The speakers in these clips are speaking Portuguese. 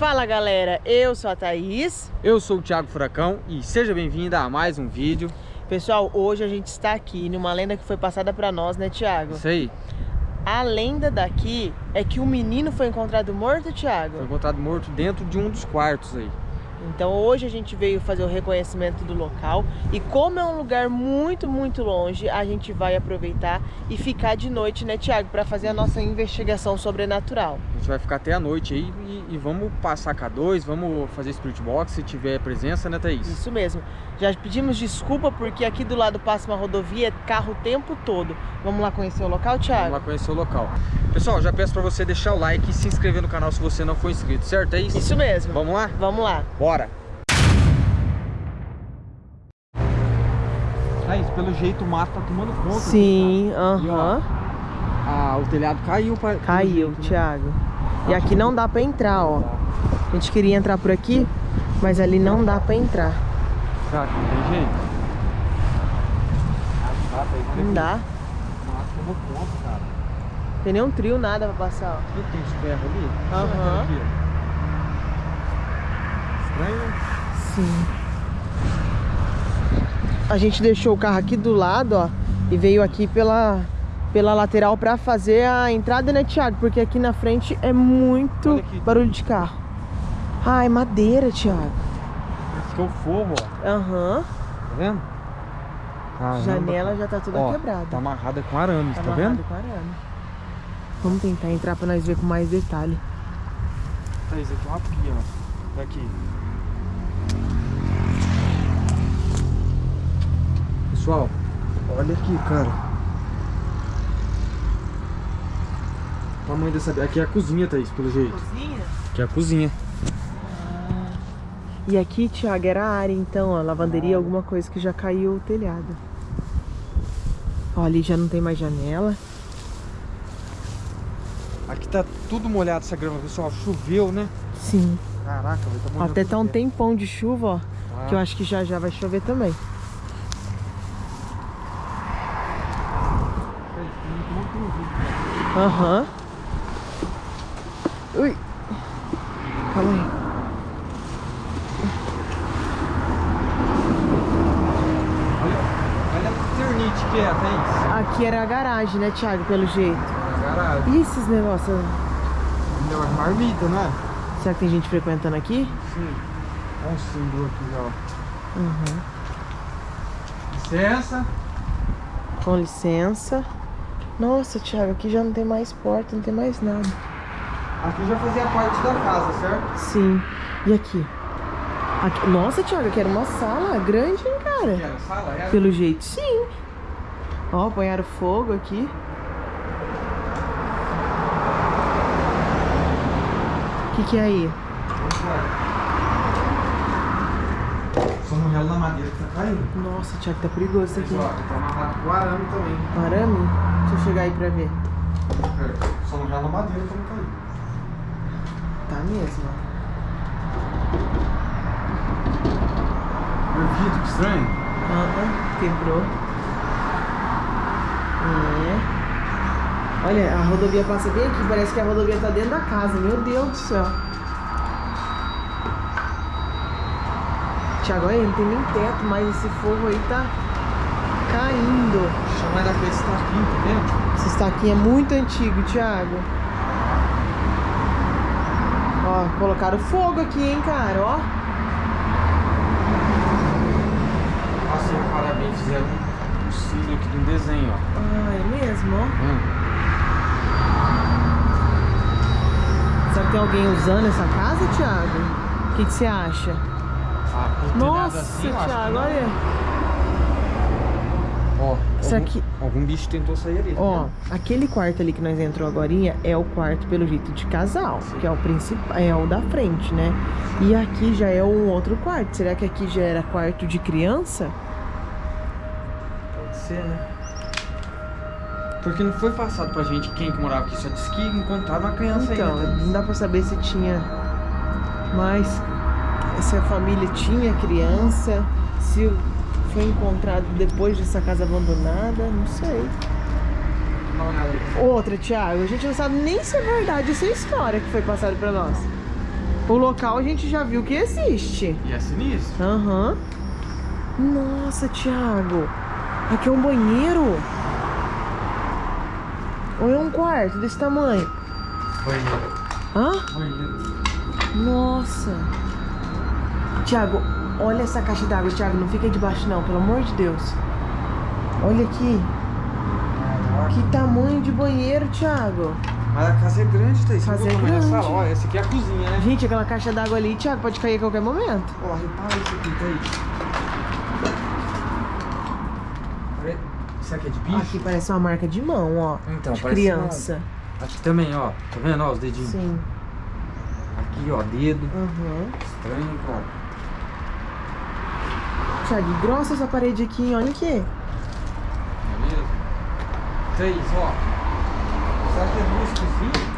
Fala galera, eu sou a Thaís. Eu sou o Thiago Furacão e seja bem-vinda a mais um vídeo. Pessoal, hoje a gente está aqui numa lenda que foi passada pra nós, né Thiago? Isso aí. A lenda daqui é que um menino foi encontrado morto, Thiago? Foi encontrado morto dentro de um dos quartos aí. Então hoje a gente veio fazer o reconhecimento do local e como é um lugar muito, muito longe, a gente vai aproveitar e ficar de noite, né, Tiago, para fazer a nossa investigação sobrenatural. Gente vai ficar até a noite aí e, e vamos passar K2, vamos fazer Spirit Box se tiver presença, né, Thaís? Isso mesmo. Já pedimos desculpa porque aqui do lado passa uma rodovia, é carro o tempo todo. Vamos lá conhecer o local, Thiago? Vamos lá conhecer o local. Pessoal, já peço para você deixar o like e se inscrever no canal se você não for inscrito, certo? É isso? Isso mesmo. Vamos lá? Vamos lá. Bora! Thaís, pelo jeito o mato tá tomando conta. Sim, aham. Ah, o telhado caiu. Pra, caiu, jeito, né? Thiago. Né? E aqui não dá pra entrar, ó. A gente queria entrar por aqui, mas ali não dá pra entrar. Será que não tem jeito? Não dá. Cara. Tem nenhum trio, nada pra passar, ó. E tem os ferros ali? Aham. Uhum. Estranho, né? Sim. A gente deixou o carro aqui do lado, ó. E veio aqui pela, pela lateral pra fazer a entrada, né, Thiago? Porque aqui na frente é muito aqui, barulho de carro. Ai, madeira, Thiago. Esse que é o forro, ó. Aham. Uhum. Tá vendo? Caramba. Janela já tá toda ó, quebrada. Tá amarrada com arame, tá, tá vendo? com arame. Vamos tentar entrar pra nós ver com mais detalhe. Thaís, aqui é uma pia, ó. Daqui. Pessoal, olha aqui, cara. Tamanho dessa... Aqui é a cozinha, Thaís, pelo jeito. Cozinha? Aqui é a cozinha. Ah. E aqui, Thiago, era a área, então, ó. Lavanderia, ah. alguma coisa que já caiu o telhado. Ó, ali já não tem mais janela. Aqui tá tudo molhado essa grama, pessoal. Choveu, né? Sim. Caraca, vai tá Até tá um tempão de chuva, ó. Ah. Que eu acho que já já vai chover também. Aham. Uhum. Ui. Calma aí. Olha, olha a ternite que é. Aqui era a garagem, né, Thiago, pelo jeito. a garagem. E esses negócios? É uma marmita, né? Será que tem gente frequentando aqui? Sim. Olha um símbolo aqui já, ó. Uhum. Licença. Com licença. Nossa, Thiago, aqui já não tem mais porta, não tem mais nada. Aqui já fazia parte da casa, certo? Sim. E aqui? aqui... Nossa, Thiago, aqui era uma sala grande, hein, cara? Aqui era sala, era? Pelo jeito, sim. Ó, apanharam fogo aqui. O que que é aí? Só no relo na madeira que tá caindo. Nossa, Thiago, tá perigoso isso aqui. Ó, tá amarrado com arame também. Arame? Deixa eu chegar aí pra ver. É, só não já na madeira pra não cair. Tá mesmo. Meu vidro, que estranho. Ah, quebrou. É. Olha, a rodovia passa bem aqui, parece que a rodovia tá dentro da casa, meu Deus do céu. Tiago, olha, não tem nem teto, mas esse fogo aí tá caindo. Chama daquele estaquinho, tá vendo? Esse estaquinho é muito antigo, Thiago. Ó, colocaram fogo aqui, hein, cara, ó. Nossa, parabéns, fizeram um cílio aqui de um desenho, ó. Ah, é mesmo, ó. Hum. Será que tem alguém usando essa casa, Thiago? O que, que você acha? Ah, Nossa, assim, Thiago, olha. Ó, Isso algum, aqui... algum bicho tentou sair ali. Tá Ó, aquele quarto ali que nós entrou agora é o quarto pelo jeito de casal, Sim. que é o principal, é o da frente, né? E aqui já é um outro quarto. Será que aqui já era quarto de criança? Pode ser, né? Porque não foi passado pra gente quem que morava aqui, só disse que encontraram uma criança então, ainda. Então, não dá pra saber se tinha mais... Se a família tinha criança, se foi encontrado depois dessa casa abandonada, não sei. Outra, Thiago, a gente não sabe nem se é verdade essa história que foi passada pra nós. O local a gente já viu que existe. E é sinistro. Aham. Nossa, Thiago. Aqui é um banheiro. É um quarto desse tamanho? Banheiro. Hã? Banheiro. Nossa. Thiago, olha essa caixa d'água, Thiago. Não fica debaixo não, pelo amor de Deus. Olha aqui. Que tamanho de banheiro, Thiago. Mas a casa é grande, Thaís. Você Casa é grande. sala? Olha, essa aqui é a cozinha, né? Gente, aquela caixa d'água ali, Thiago, pode cair a qualquer momento. Ó, repara isso aqui, Thaís. Pare- Será que é de bicho? Aqui parece uma marca de mão, ó. Então, de parece criança. Aqui também, ó. Tá vendo, ó, os dedinhos? Sim. Aqui, ó, dedo. Uhum. Estranho, cara. Thiago, grossa essa parede aqui, olha aqui. É mesmo? Thaís, ó. Será que é duas cozinhas?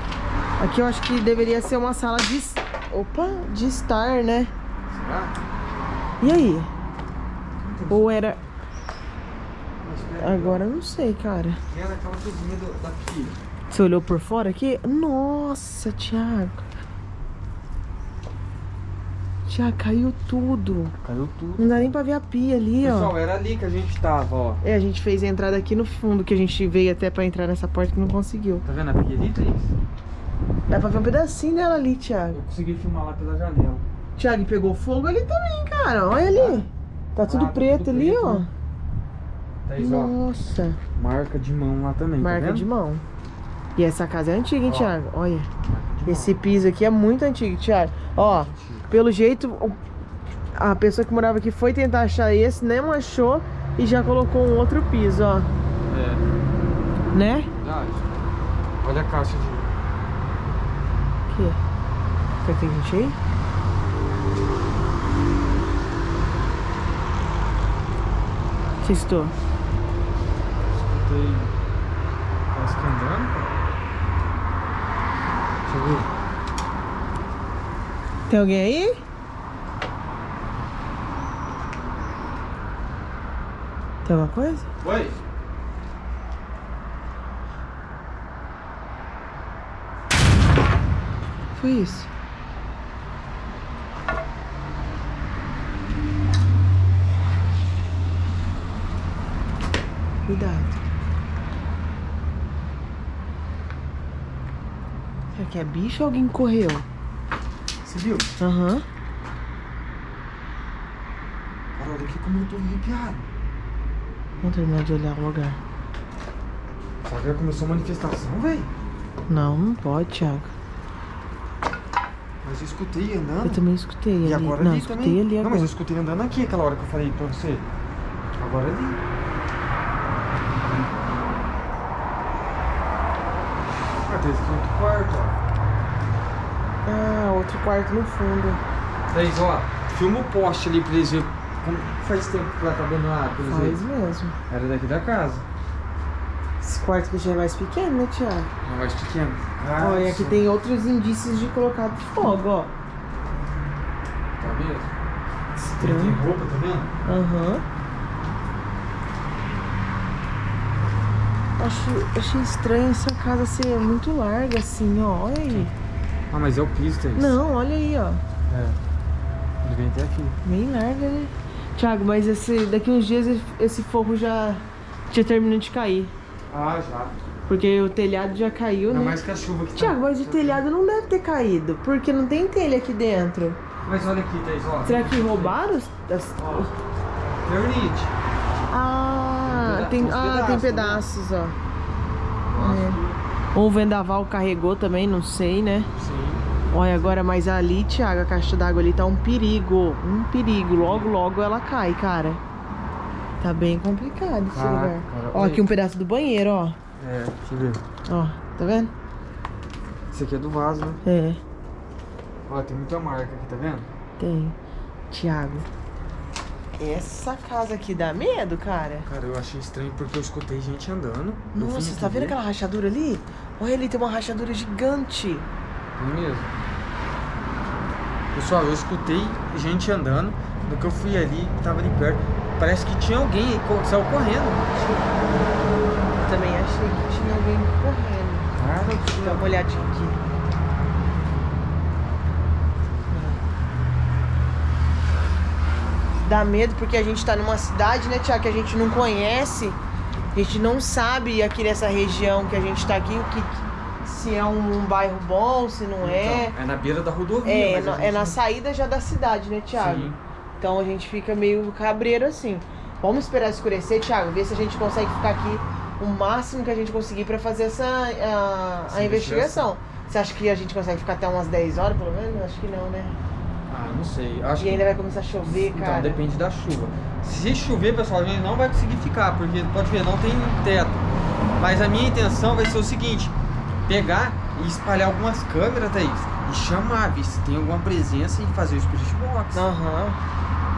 Aqui eu acho que deveria ser uma sala de... Opa, de estar, né? Será? E aí? Ou era... Agora eu não sei, cara. aquela cozinha daqui. Você olhou por fora aqui? Nossa, Thiago. Thiago, caiu tudo. Caiu tudo. Não dá nem pra ver a pia ali, ó. Pessoal, era ali que a gente tava, ó. É, a gente fez a entrada aqui no fundo, que a gente veio até pra entrar nessa porta que não conseguiu. Tá vendo a pia ali, Thaís? Dá pra ver um pedacinho dela ali, Thiago. Eu consegui filmar lá pela janela. Thiago, e pegou fogo ali também, cara. Olha ali. Tá tudo Ah, tá preto tudo ali, preto, ó. né? Thaís, ó. Nossa, Marca de mão lá também, tá marca vendo? de mão. E essa casa é antiga, hein, Ó. Thiago? Olha. Esse piso aqui é muito antigo, Thiago. Ó, pelo jeito, a pessoa que morava aqui foi tentar achar esse, não achou e já colocou um outro piso, ó. É, Né? verdade. Olha a caixa de... Aqui. Será que tem gente aí? Você Tem... Parece que andando, cara. Deixa eu ver. Tem alguém aí? Tem alguma coisa? Oi? Foi isso. Cuidado. Que é bicho ou alguém correu? Você viu? Aham. Cara, olha aqui como eu tô arrepiado. Vamos terminar de olhar o lugar. Será que já começou a manifestação, velho? Não, não pode, Thiago. Mas eu escutei andando. Eu também escutei E ali. agora não, ali escutei também. ali Não, agora. mas eu escutei andando aqui aquela hora que eu falei pra você. Agora ali. Tem esse aqui é outro quarto, ó. Ah, outro quarto no fundo. Thaís, ó, filma o poste ali pra eles verem como faz tempo que ela tá eles Faz mesmo. Era daqui da casa. Esse quarto aqui já é mais pequeno, né, Thiago? Não, mais pequeno. Ah, Olha, aqui tem outros indícios de colocado fogo, ó. Tá vendo? Tem Estranho. roupa, tá vendo? Aham. Acho, achei estranho essa casa ser muito larga assim, ó. Olha aí. Ah, mas é o piso, Thaís. Não, olha aí, ó. É. Ele vem até aqui. Bem larga, né? Thiago, mas esse, daqui uns dias esse- fogo já, já terminou de cair. Ah, já. Porque o telhado já caiu, Ainda né? mais que a chuva que tá- Thiago, mas o tá- telhado não deve ter caído, porque não tem telha aqui dentro. Mas olha aqui, Thaís, ó. Será que roubaram? os- as- Ó. Vernite. Ah, Tem tem, ah, uns tem pedaços, pedaços, ó. Ou o vendaval carregou também, não sei, né? Sim. Olha, agora, mas ali, Thiago, a caixa d'água ali tá um perigo. Um perigo. Logo, logo ela cai, cara. Tá bem complicado esse Caraca, lugar. cara, Ó, aqui um pedaço do banheiro, ó. É, deixa eu ver. Ó, tá vendo? Esse aqui é do vaso, né? É, Ó, tem muita marca aqui, tá vendo? tem. Thiago. Essa casa aqui dá medo, cara. Cara, eu achei estranho porque eu escutei gente andando. Nossa, aqui tá vendo aquela rachadura ali? Olha ali, tem uma rachadura gigante. É mesmo. Pessoal, eu escutei gente andando. No que eu fui ali, tava ali perto. Parece que tinha alguém co- saiu correndo. Eu também achei que tinha alguém correndo. Cara, Deixa eu dar uma olhadinha aqui. Dá medo porque a gente tá numa cidade, né, Tiago, que a gente não conhece. A gente não sabe aqui nessa região que a gente tá aqui, o que, se é um, um bairro bom, se não é. Então, é na beira da rodovia. É, na, gente é na saída já da cidade, né, Tiago? Sim. Então a gente fica meio cabreiro assim. Vamos esperar escurecer, Thiago, ver se a gente consegue ficar aqui o máximo que a gente conseguir pra fazer essa a, a investigação. Você acha que a gente consegue ficar até umas 10 horas, pelo menos? Acho que não, né? Ah, não sei. Acho E ainda vai começar a chover, Então, cara. depende da chuva. Se chover, pessoal, a gente não vai conseguir ficar, porque pode ver, não tem teto. Mas a minha intenção vai ser o seguinte: pegar e espalhar algumas câmeras, Thaís, e chamar, ver se tem alguma presença e fazer o Spirit Box. Aham.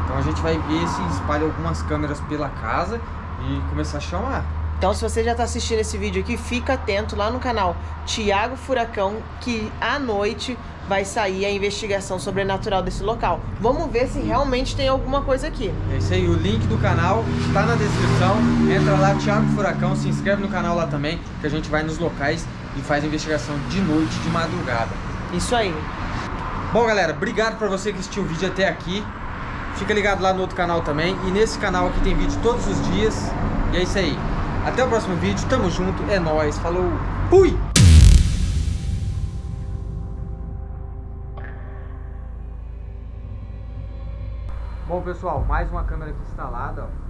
Então a gente vai ver se espalha algumas câmeras pela casa e começar a chamar. Então, se você já tá assistindo esse vídeo aqui, fica atento lá no canal Tiago Furacão, que à noite vai sair a investigação sobrenatural desse local. Vamos ver se realmente tem alguma coisa aqui. É isso aí, o link do canal tá na descrição. Entra lá, Thiago Furacão, se inscreve no canal lá também, que a gente vai nos locais e faz a investigação de noite, de madrugada. Isso aí. Bom, galera, obrigado pra você que assistiu o vídeo até aqui. Fica ligado lá no outro canal também. E nesse canal aqui tem vídeo todos os dias. E é isso aí. Até o próximo vídeo. Tamo junto. É nóis. Falou. Fui! Bom, pessoal, mais uma câmera aqui instalada. Ó.